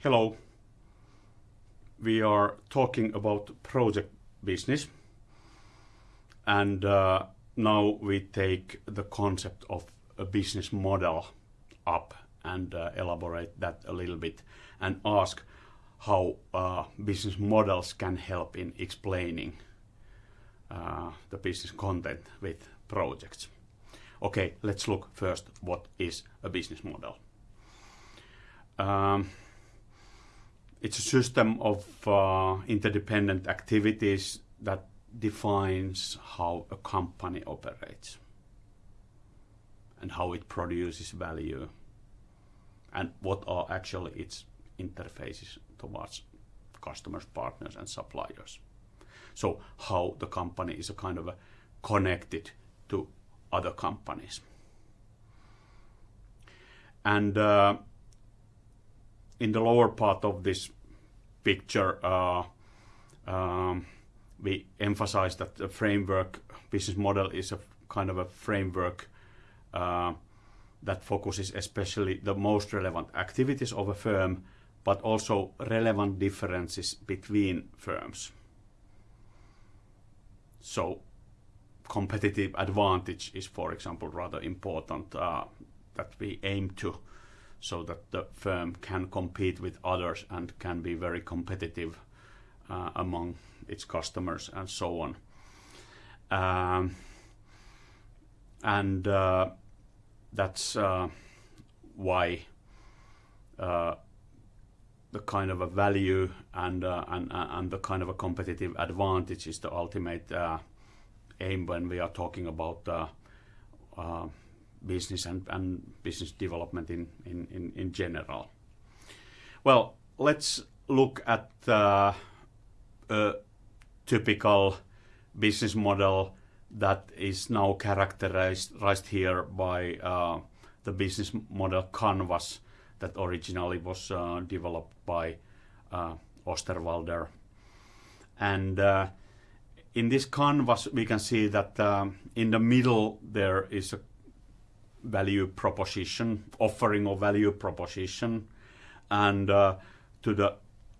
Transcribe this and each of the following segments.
Hello. We are talking about project business, and uh, now we take the concept of a business model up and uh, elaborate that a little bit and ask how uh, business models can help in explaining uh, the business content with projects. Okay, let's look first what is a business model. Um, it's a system of uh, interdependent activities that defines how a company operates and how it produces value and what are actually its interfaces towards customers, partners, and suppliers. So how the company is a kind of a connected to other companies. And uh, in the lower part of this picture, uh, um, we emphasize that the framework business model is a kind of a framework uh, that focuses especially the most relevant activities of a firm, but also relevant differences between firms. So competitive advantage is, for example, rather important uh, that we aim to so that the firm can compete with others and can be very competitive uh, among its customers and so on. Um, and uh, that's uh, why uh, the kind of a value and, uh, and, uh, and the kind of a competitive advantage is the ultimate aim when we are talking about business and, business development in, general. Well, let's look at uh, a typical business model that is now characterized here by uh, the business model canvas that originally was uh, developed by Osterwalder. And in this canvas, we can see that in the middle there is a value proposition, offering or value proposition. And uh, to the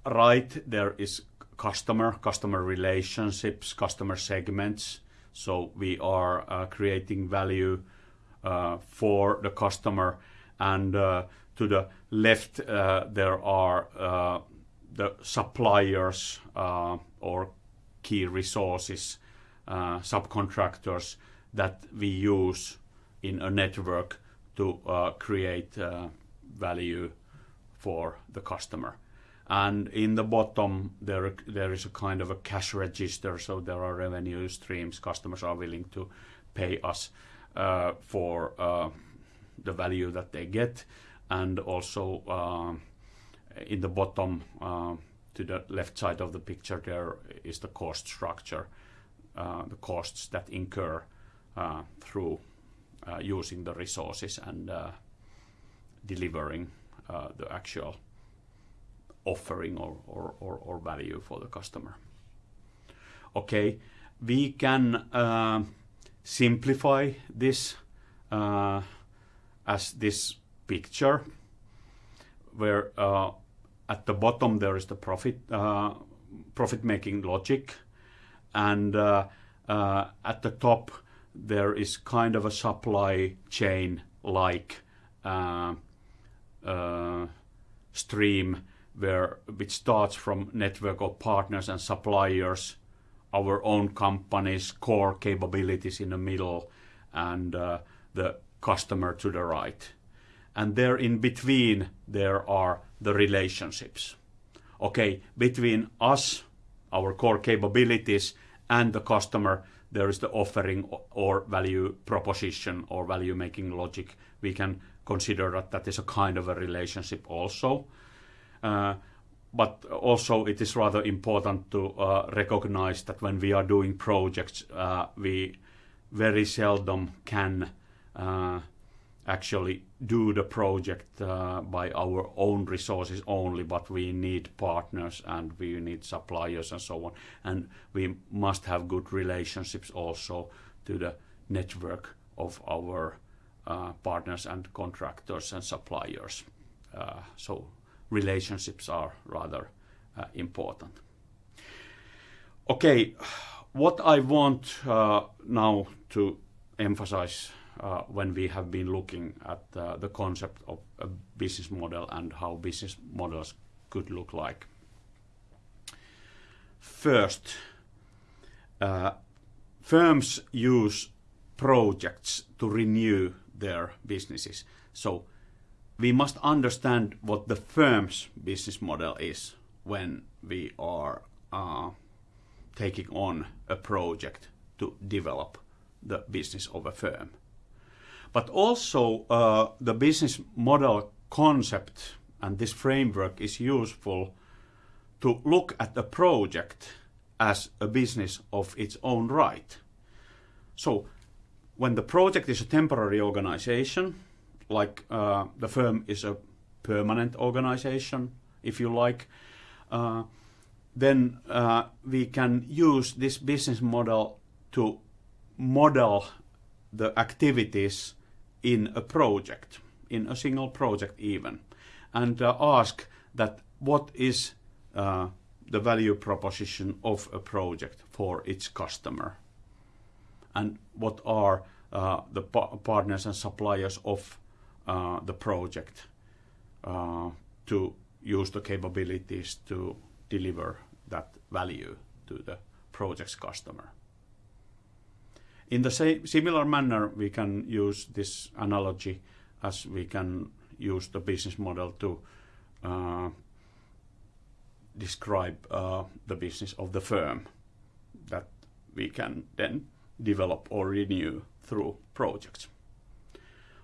right, there is customer, customer relationships, customer segments. So we are uh, creating value uh, for the customer. And uh, to the left, uh, there are uh, the suppliers or key resources, subcontractors that we use in a network to uh, create uh, value for the customer. And in the bottom, there there is a kind of a cash register, so there are revenue streams. Customers are willing to pay us uh, for uh, the value that they get, and also uh, in the bottom uh, to the left side of the picture, there is the cost structure, the costs that incur through using the resources and uh, delivering uh, the actual offering or, or, or, or, value for the customer. Okay, we can simplify this as this picture where uh, at the bottom there is the profit uh, profit making logic and uh, at the top there is kind of a supply chain like uh, uh, stream where which starts from network of partners and suppliers, our own company's core capabilities in the middle, and uh, the customer to the right. And there in between there are the relationships. Okay, between us, our core capabilities, and the customer, there is the offering or value proposition or value making logic. We can consider that that is a kind of a relationship also. Uh, but also it is rather important to uh, recognize that when we are doing projects, uh, we very seldom can uh, actually do the project uh, by our own resources only, but we need partners and we need suppliers and so on. And we must have good relationships also to the network of our uh, partners and contractors and suppliers. Uh, so relationships are rather uh, important. Okay, what I want uh, now to emphasize when we have been looking at uh, the concept of a business model and how business models could look like. First, uh, firms use projects to renew their businesses. So we must understand what the firm's business model is when we are uh, taking on a project to develop the business of a firm. But also uh, the business model concept and this framework is useful to look at a project as a business of its own right. So when the project is a temporary organization, like uh, the firm is a permanent organization, if you like, uh, then uh, we can use this business model to model the activities in a project, in a single project even, and uh, ask that what is uh, the value proposition of a project for its customer and what are uh, the pa partners and suppliers of uh, the project uh, to use the capabilities to deliver that value to the project's customer. In the same similar manner, we can use this analogy as we can use the business model to uh, describe uh, the business of the firm that we can then develop or renew through projects.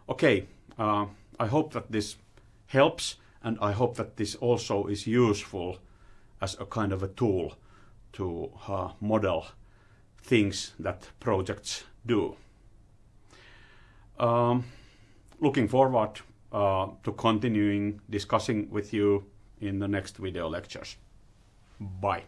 Okay, uh, I hope that this helps and I hope that this also is useful as a kind of a tool to uh, model things that projects do. Um, looking forward uh, to continuing discussing with you in the next video lectures. Bye.